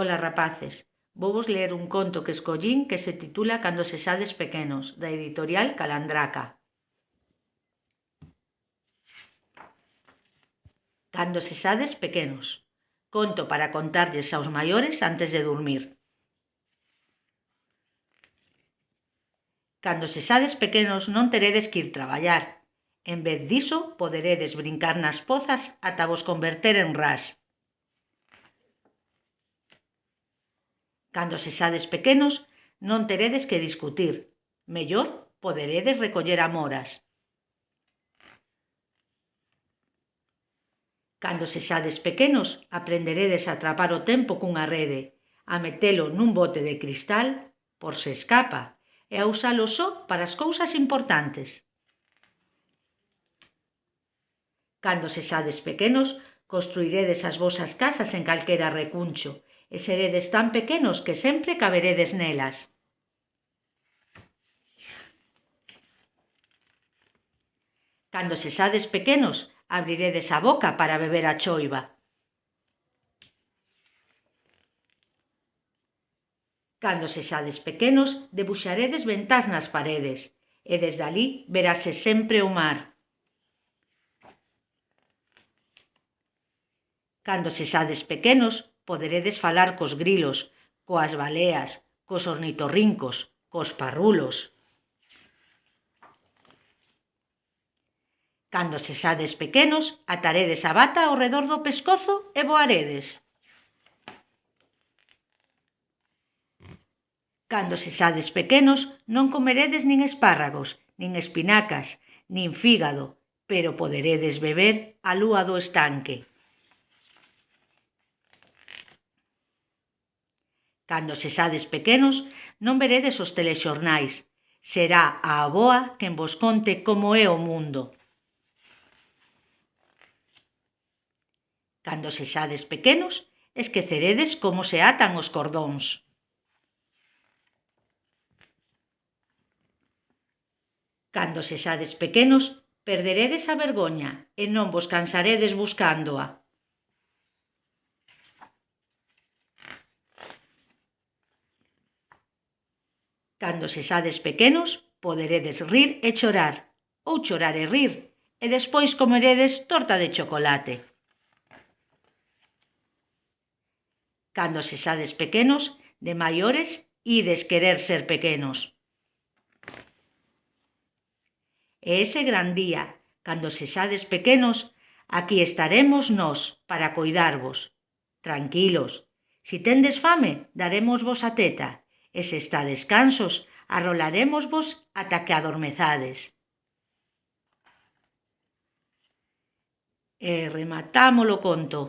Ola rapaces, vouvos ler un conto que escollín que se titula Cando se sades pequenos, da editorial Calandraca. Cando se sades pequenos. Conto para contarlles aos maiores antes de dormir. Cando se sades pequenos non teredes que ir traballar. En vez diso, poderedes brincar nas pozas ata vos converter en ras. Cando se sades pequenos, non teredes que discutir. Mellor poderedes recoller amoras. Cando se sades pequenos, aprenderedes a atrapar o tempo cunha rede, a metelo nun bote de cristal por se escapa e a usalo só para as cousas importantes. Cando se sades pequenos, construiredes as vosas casas en calquera recuncho e seredes tan pequenos que sempre caberedes nelas. Cando se sades pequenos, abriredes a boca para beber a choiva. Cando se sades pequenos, debuxaredes ventás nas paredes, e desde ali verase sempre o mar. Cando se sades pequenos, poderedes falar cos grilos, coas baleas, cos ornitorrincos, cos parrulos. Cando se sades pequenos, ataredes a bata ao redor do pescozo e voaredes. Cando se sades pequenos, non comeredes nin espárragos, nin espinacas, nin fígado, pero poderedes beber a lúa do estanque. Cando se sades pequenos, non veredes os telexornais. Será a aboa quen vos conte como é o mundo. Cando se sades pequenos, esqueceredes como se atan os cordóns. Cando se sades pequenos, perderedes a vergoña e non vos cansaredes buscándoa. Cando sesades pequenos, poderedes rir e chorar, ou chorar e rir, e despois comeredes torta de chocolate. Cando sesades pequenos, de maiores, ides querer ser pequenos. E ese gran día, cando sesades pequenos, aquí estaremos nós para coidarvos. Tranquilos, si tendes fame, daremos vos a teta e se estades cansos, arrolaremosvos ata que adormezades. E rematámolo conto.